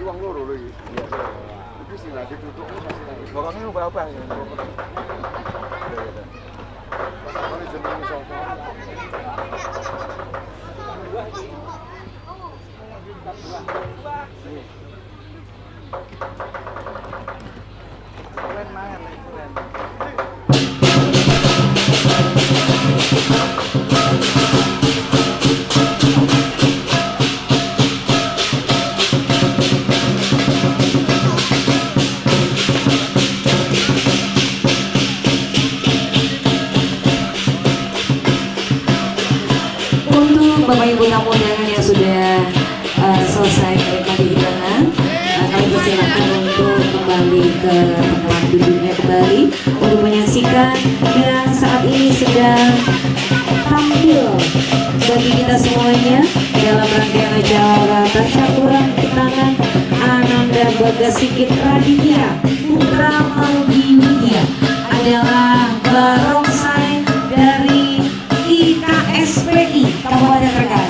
uang loro lho iki. Iki sing lagi tutuk masih nang. Barangnya lupa apa ya? Ini jenenge Bapak Ibu tamu undangan yang sudah uh, selesai mereka di hidangan, uh, kami persilakan untuk kembali ke tempat duduknya kembali untuk menyaksikan yang saat ini sedang tampil bagi kita semuanya dalam rangkaian acara Tasyakuran Tangan Ananda Bagasikit Raditya Putra Widya adalah barongsai IKSPI Kabupaten Trenggalek.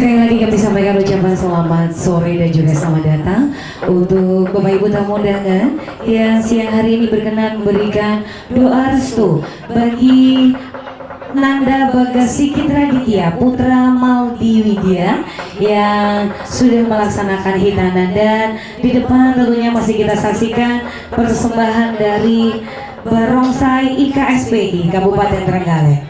Sekali lagi kami sampaikan ucapan selamat sore dan juga selamat datang untuk Bapak Ibu tamu undangan yang siang hari ini berkenan memberikan doa restu bagi Nanda Bagasiki Raditya Putra Maldi Widya yang sudah melaksanakan hitanan dan di depan tentunya masih kita saksikan persembahan dari Barongsai IKSPI Kabupaten Trenggalek.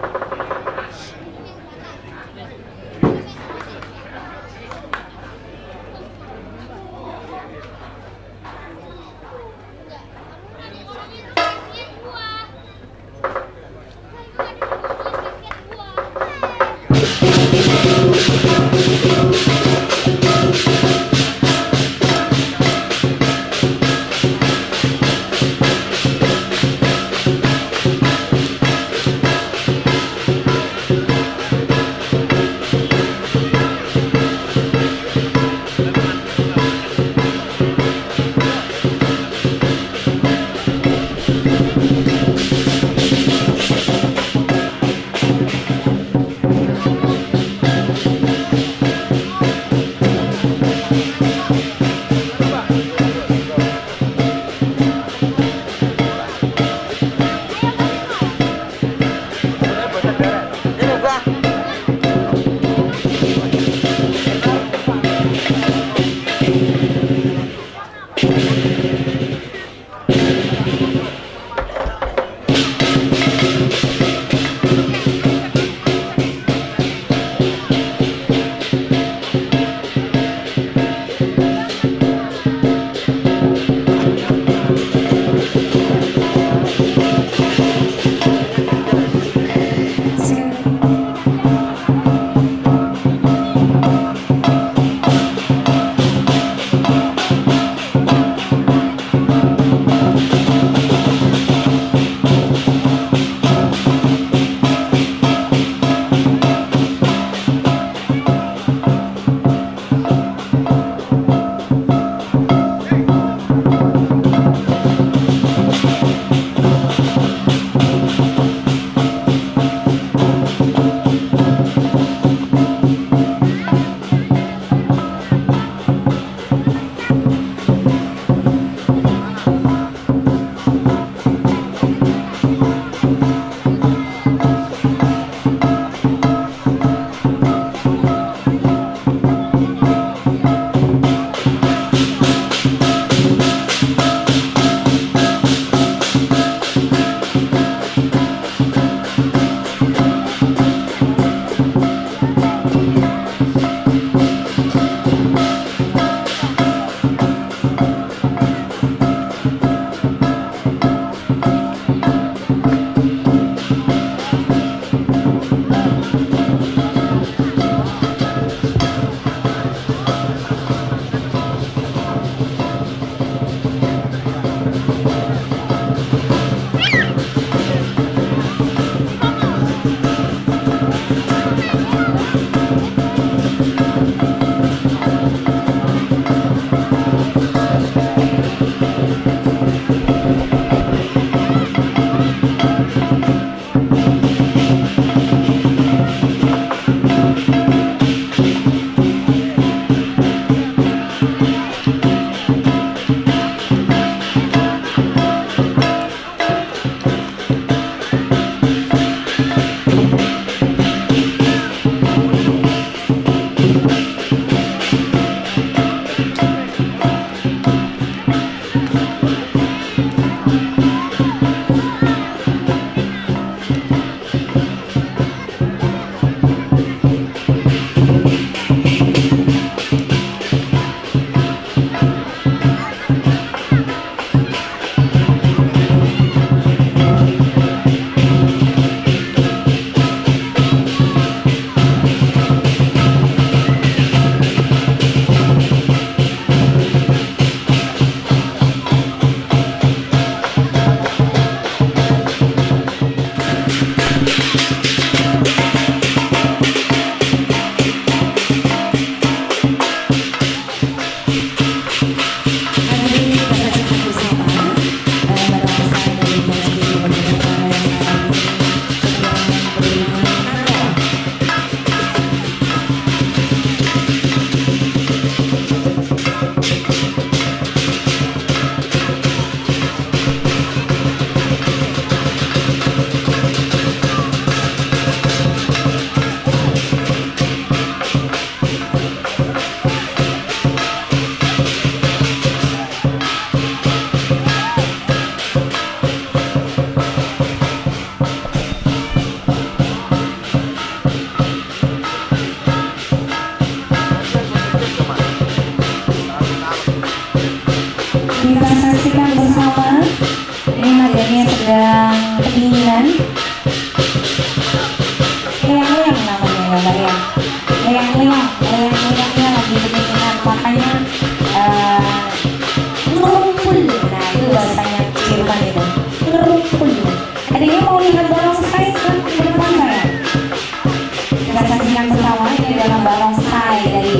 saksikan bersama ini adalah barongsai dari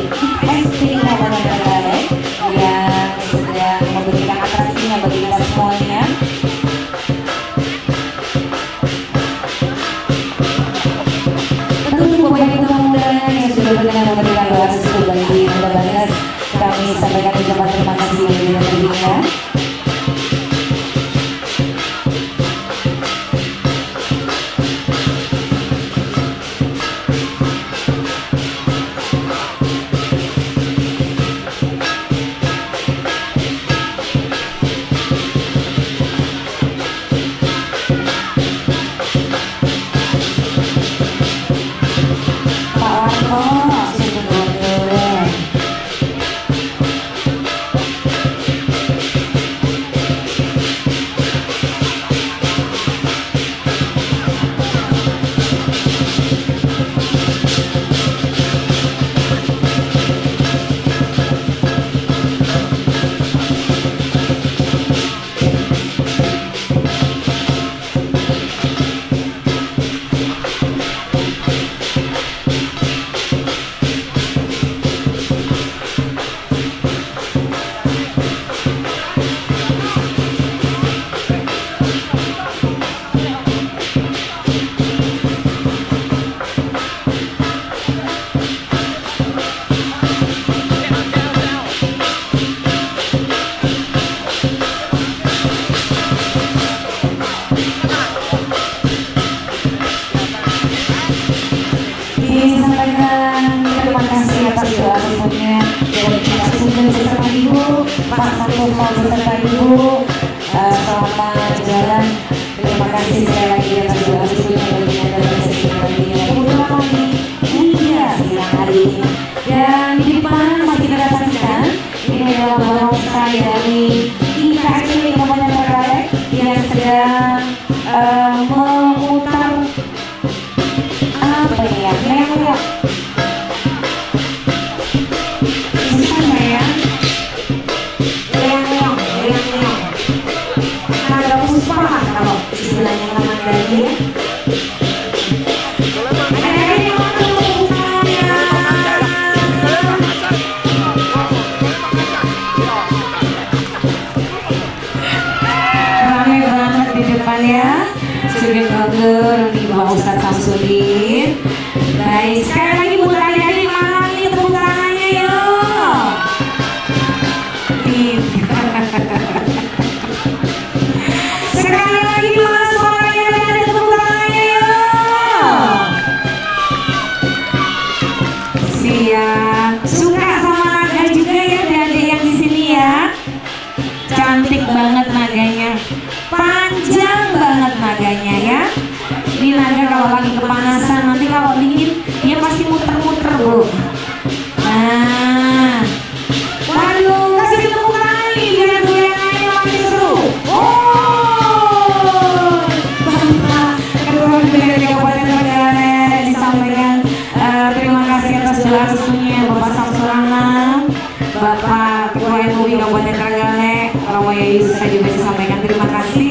ISP Kabupaten barongsai dari Kabupaten Pangandaran disampaikan uh, terima kasih atas doa restunya Bapak Samsurangan, Bapak Ketua MUI Kabupaten Trenggalek, Romo saya juga disampaikan terima kasih.